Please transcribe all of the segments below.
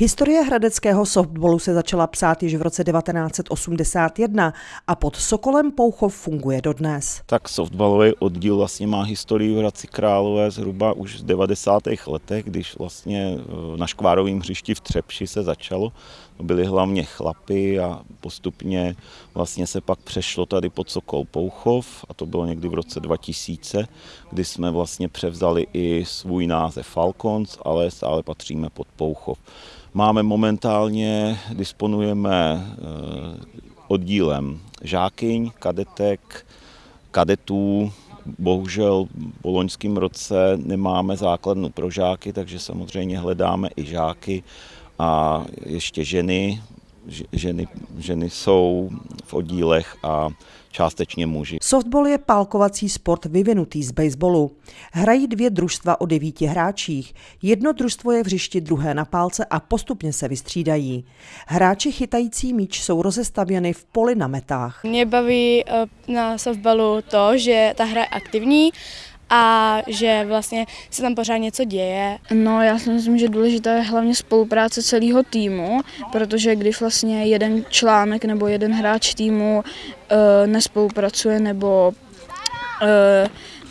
Historie hradeckého softballu se začala psát již v roce 1981 a pod Sokolem Pouchov funguje dodnes. Tak softballový oddíl vlastně má historii v Hradci Králové zhruba už v 90. letech, když vlastně eh, na škvárovém hřišti v Třepši se začalo. Byli hlavně chlapy a postupně vlastně se pak přešlo tady pod Sokol Pouchov a to bylo někdy v roce 2000, kdy jsme vlastně převzali i svůj název Falcons, ale stále patříme pod Pouchov. Máme momentálně, disponujeme eh, oddílem žákyň, kadetek, kadetů, bohužel v loňském roce nemáme základnu pro žáky, takže samozřejmě hledáme i žáky a ještě ženy, ženy, ženy jsou v oddílech a částečně muži. Softball je pálkovací sport vyvinutý z baseballu. Hrají dvě družstva o devíti hráčích. Jedno družstvo je v hřišti, druhé na pálce a postupně se vystřídají. Hráči chytající míč jsou rozestavěny v poli na metách. Mě baví eh, na softballu to, že ta hra je aktivní a že vlastně se tam pořád něco děje. No já si myslím, že důležitá je hlavně spolupráce celého týmu, protože když vlastně jeden článek nebo jeden hráč týmu e, nespolupracuje nebo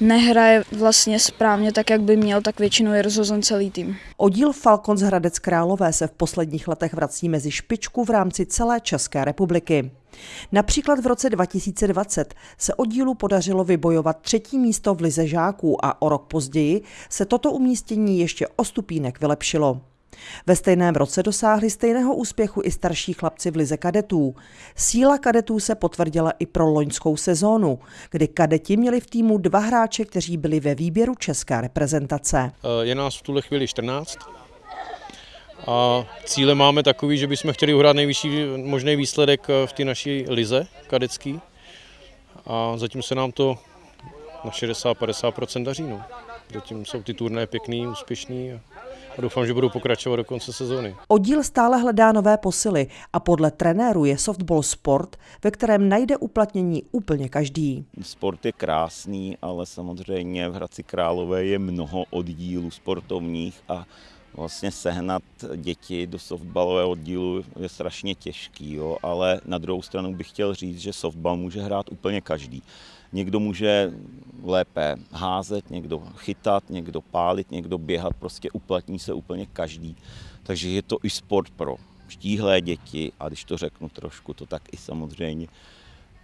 nehraje vlastně správně tak, jak by měl, tak většinou je rozhozen celý tým. Oddíl Falcons Hradec Králové se v posledních letech vrací mezi špičku v rámci celé České republiky. Například v roce 2020 se oddílu podařilo vybojovat třetí místo v Lize žáků a o rok později se toto umístění ještě o stupínek vylepšilo. Ve stejném roce dosáhli stejného úspěchu i starší chlapci v lize kadetů. Síla kadetů se potvrdila i pro loňskou sezónu, kdy kadeti měli v týmu dva hráče, kteří byli ve výběru české reprezentace. Je nás v tuhle chvíli 14 a cíle máme takový, že bychom chtěli uhrát nejvyšší možný výsledek v té naší lize kadecký a zatím se nám to na 60-50% daří. No. Zatím jsou ty turné pěkný, úspěšný a a doufám, že budou pokračovat do konce sezóny. Oddíl stále hledá nové posily a podle trenéru je softball sport, ve kterém najde uplatnění úplně každý. Sport je krásný, ale samozřejmě v Hradci Králové je mnoho oddílů sportovních a vlastně sehnat děti do softballového oddílu je strašně těžký, jo, ale na druhou stranu bych chtěl říct, že softball může hrát úplně každý. Někdo může lépe házet, někdo chytat, někdo pálit, někdo běhat, prostě uplatní se úplně každý. Takže je to i sport pro štíhlé děti a když to řeknu trošku, to tak i samozřejmě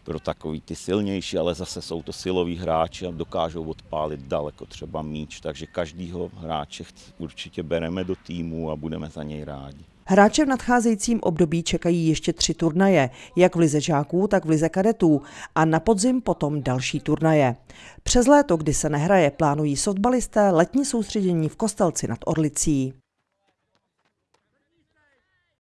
pro takový ty silnější, ale zase jsou to siloví hráči a dokážou odpálit daleko třeba míč, takže každýho hráče určitě bereme do týmu a budeme za něj rádi. Hráče v nadcházejícím období čekají ještě tři turnaje, jak v lize žáků, tak v lize kadetů a na podzim potom další turnaje. Přes léto, kdy se nehraje, plánují softbalisté letní soustředění v Kostelci nad Orlicí.